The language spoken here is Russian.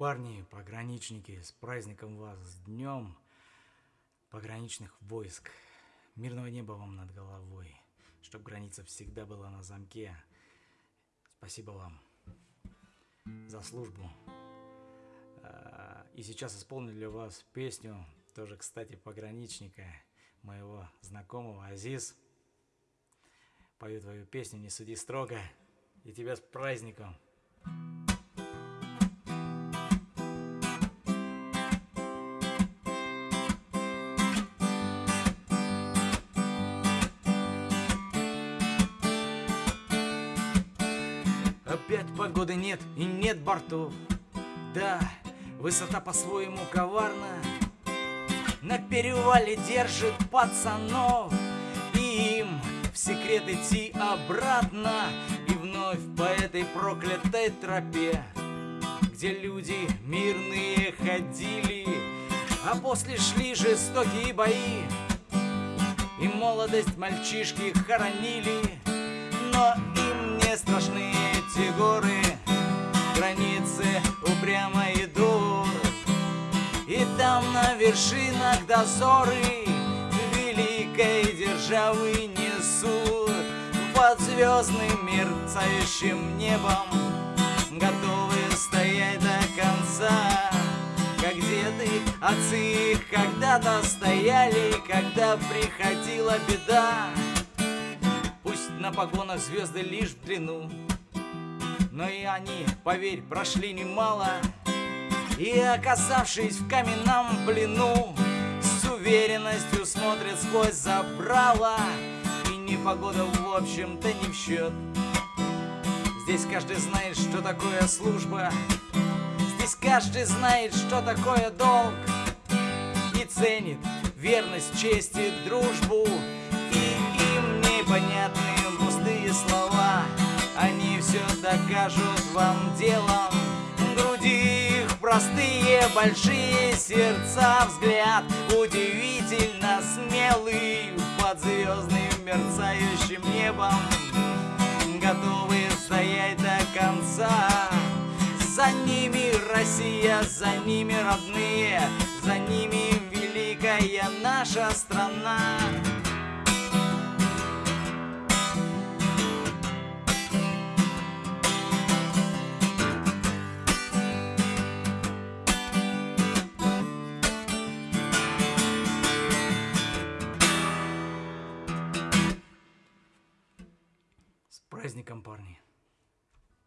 Парни, пограничники, с праздником вас, с днем пограничных войск. Мирного неба вам над головой, чтоб граница всегда была на замке. Спасибо вам за службу. А, и сейчас исполню для вас песню, тоже, кстати, пограничника, моего знакомого Азиз. Пою твою песню «Не суди строго» и тебя с праздником. Погоды нет и нет бортов. Да, высота по-своему коварна. На перевале держит пацанов. И им в секрет идти обратно. И вновь по этой проклятой тропе Где люди мирные ходили. А после шли жестокие бои. И молодость мальчишки хоронили. Но им не страшны там на вершинах дозоры Великой державы несут. Под звездным мерцающим небом Готовы стоять до конца. Как деды, отцы их когда-то стояли Когда приходила беда. Пусть на погонах звезды лишь в длину но и они, поверь, прошли немало И оказавшись в каменном плену С уверенностью смотрят сквозь забрала И непогода в общем-то не в счет. Здесь каждый знает, что такое служба. Здесь каждый знает, что такое долг. И ценит верность, честь и дружбу. И им непонятные пустые слова. Они все докажут вам делом простые, большие сердца Взгляд удивительно смелый Под звездным мерцающим небом Готовы стоять до конца. За ними Россия, за ними родные За ними великая наша страна праздником, парни!